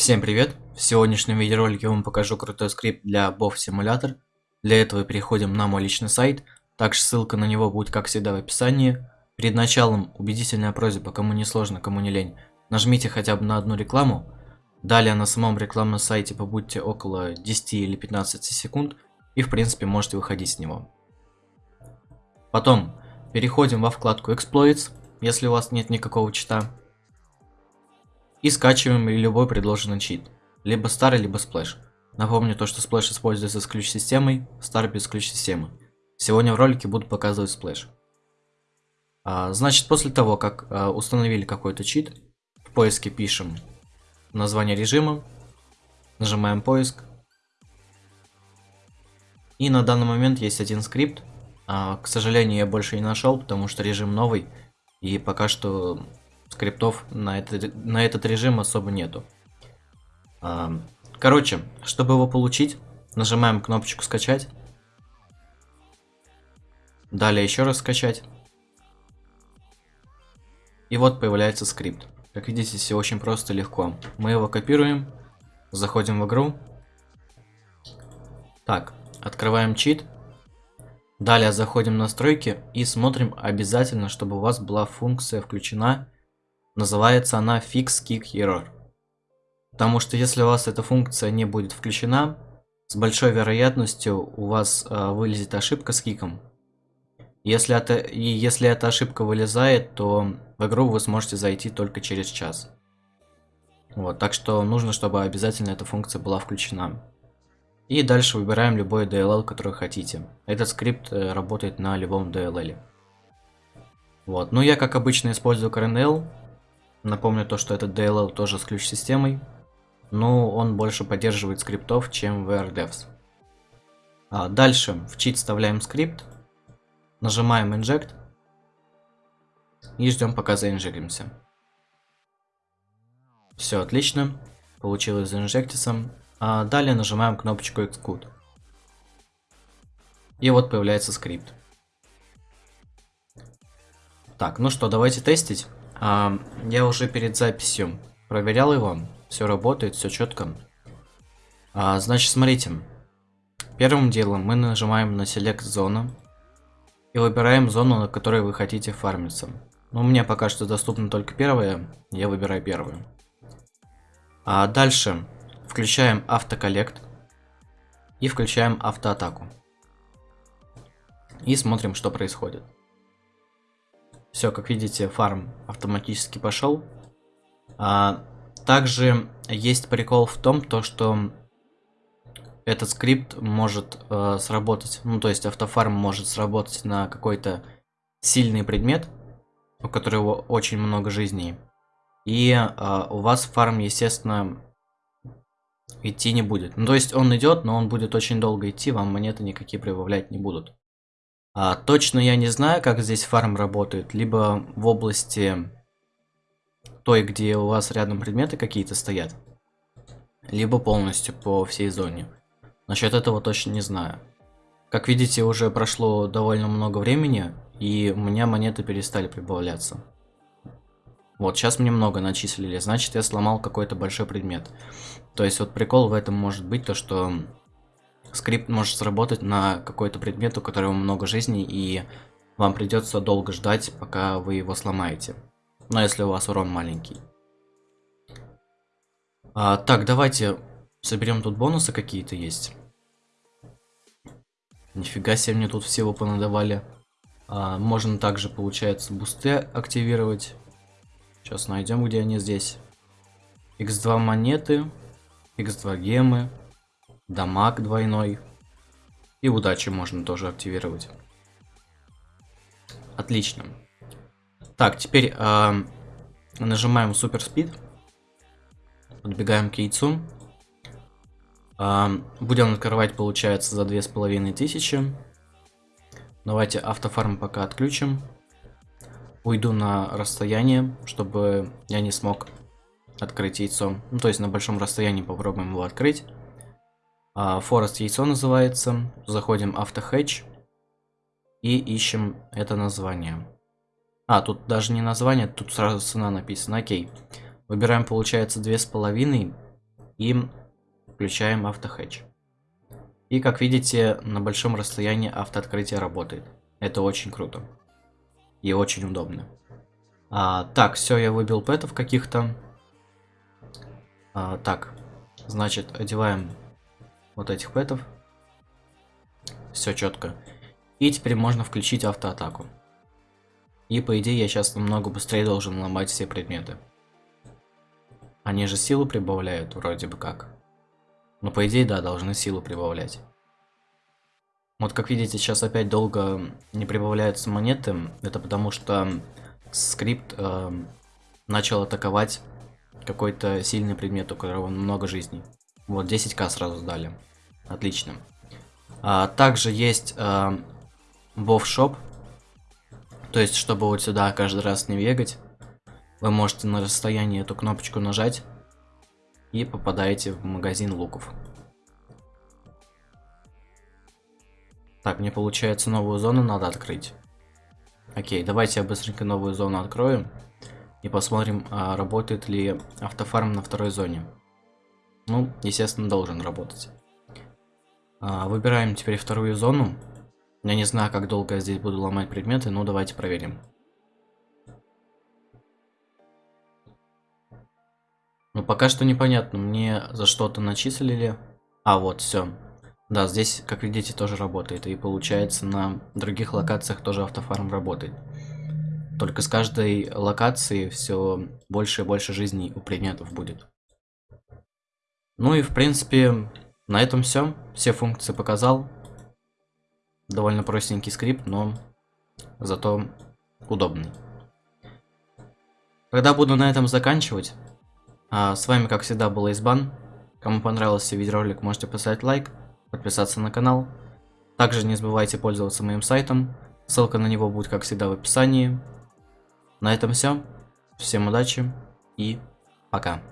Всем привет! В сегодняшнем видеоролике я вам покажу крутой скрипт для BOF Simulator. Для этого переходим на мой личный сайт, также ссылка на него будет как всегда в описании. Перед началом убедительная просьба, кому не сложно, кому не лень, нажмите хотя бы на одну рекламу. Далее на самом рекламном сайте побудьте около 10 или 15 секунд и в принципе можете выходить с него. Потом переходим во вкладку Exploits, если у вас нет никакого чита. И скачиваем любой предложенный чит. Либо старый, либо Splash. Напомню то, что Splash используется с ключ-системой, старый без ключ-системы. Сегодня в ролике буду показывать Splash. А, значит, после того, как а, установили какой-то чит, в поиске пишем название режима, нажимаем поиск. И на данный момент есть один скрипт. А, к сожалению, я больше не нашел, потому что режим новый. И пока что скриптов на, это, на этот режим особо нету. А, короче, чтобы его получить, нажимаем кнопочку скачать. Далее еще раз скачать. И вот появляется скрипт. Как видите, все очень просто и легко. Мы его копируем, заходим в игру. Так, открываем чит. Далее заходим в настройки и смотрим обязательно, чтобы у вас была функция включена Называется она Fix Kick Error. Потому что если у вас эта функция не будет включена, с большой вероятностью у вас э, вылезет ошибка с киком. Если это, и если эта ошибка вылезает, то в игру вы сможете зайти только через час. Вот, так что нужно, чтобы обязательно эта функция была включена. И дальше выбираем любой DLL, который хотите. Этот скрипт э, работает на любом DLL. Вот, ну я как обычно использую CRNL, Напомню то, что этот DLL тоже с ключ-системой, но он больше поддерживает скриптов, чем VRDevs. А дальше в чит вставляем скрипт, нажимаем Inject и ждем пока заинжектимся. Все отлично, получилось заинжектиться. А далее нажимаем кнопочку Execute. И вот появляется скрипт. Так, ну что, давайте тестить. А, я уже перед записью проверял его. Все работает, все четко. А, значит, смотрите. Первым делом мы нажимаем на Select зону. И выбираем зону, на которой вы хотите фармиться. Но у меня пока что доступна только первая. Я выбираю первую. А дальше включаем автоколлект. И включаем автоатаку. И смотрим, что происходит. Все, как видите, фарм автоматически пошел. А, также есть прикол в том, то, что этот скрипт может э, сработать, ну то есть автофарм может сработать на какой-то сильный предмет, у которого очень много жизней. И э, у вас фарм, естественно, идти не будет. Ну то есть он идет, но он будет очень долго идти, вам монеты никакие прибавлять не будут. А, точно я не знаю, как здесь фарм работает. Либо в области той, где у вас рядом предметы какие-то стоят. Либо полностью по всей зоне. Насчет этого точно не знаю. Как видите, уже прошло довольно много времени, и у меня монеты перестали прибавляться. Вот, сейчас мне много начислили, значит я сломал какой-то большой предмет. То есть вот прикол в этом может быть то, что скрипт может сработать на какой-то предмет, у которого много жизней, и вам придется долго ждать, пока вы его сломаете. Но если у вас урон маленький. А, так, давайте соберем тут бонусы какие-то есть. Нифига себе мне тут всего понадавали. А, можно также, получается, бусты активировать. Сейчас найдем, где они здесь. X2 монеты, X2 гемы, дамаг двойной. И удачи можно тоже активировать. Отлично. Так, теперь э, нажимаем супер спид. Подбегаем к яйцу. Э, будем открывать, получается, за две с половиной тысячи. Давайте автофарм пока отключим. Уйду на расстояние, чтобы я не смог открыть яйцо. Ну, то есть на большом расстоянии попробуем его открыть. Форест яйцо называется. Заходим автохедж и ищем это название. А, тут даже не название, тут сразу цена написана. Окей. Выбираем, получается, две с половиной. и включаем автохедж. И как видите, на большом расстоянии автооткрытие работает. Это очень круто. И очень удобно. А, так, все, я выбил пэтов каких-то. А, так, значит, одеваем вот этих пэтов. Все четко. И теперь можно включить автоатаку. И по идее я сейчас намного быстрее должен ломать все предметы. Они же силу прибавляют вроде бы как. Но по идее да, должны силу прибавлять. Вот как видите, сейчас опять долго не прибавляются монеты. Это потому что скрипт э, начал атаковать какой-то сильный предмет, у которого много жизней. Вот 10к сразу дали. Отлично. А, также есть э, Шоп. То есть, чтобы вот сюда каждый раз не бегать, вы можете на расстоянии эту кнопочку нажать и попадаете в магазин луков. Так, мне получается новую зону надо открыть. Окей, давайте я быстренько новую зону открою. И посмотрим, а, работает ли автофарм на второй зоне. Ну, естественно, должен работать. А, выбираем теперь вторую зону. Я не знаю, как долго я здесь буду ломать предметы, но давайте проверим. Ну, пока что непонятно, мне за что-то начислили. А, вот, все. Да, здесь, как видите, тоже работает. И получается, на других локациях тоже автофарм работает. Только с каждой локации все больше и больше жизней у предметов будет. Ну и, в принципе, на этом все. Все функции показал. Довольно простенький скрипт, но зато удобный. Тогда буду на этом заканчивать. А с вами, как всегда, был Избан. Кому понравился видеоролик, можете поставить лайк, подписаться на канал. Также не забывайте пользоваться моим сайтом. Ссылка на него будет, как всегда, в описании. На этом все. Всем удачи и пока.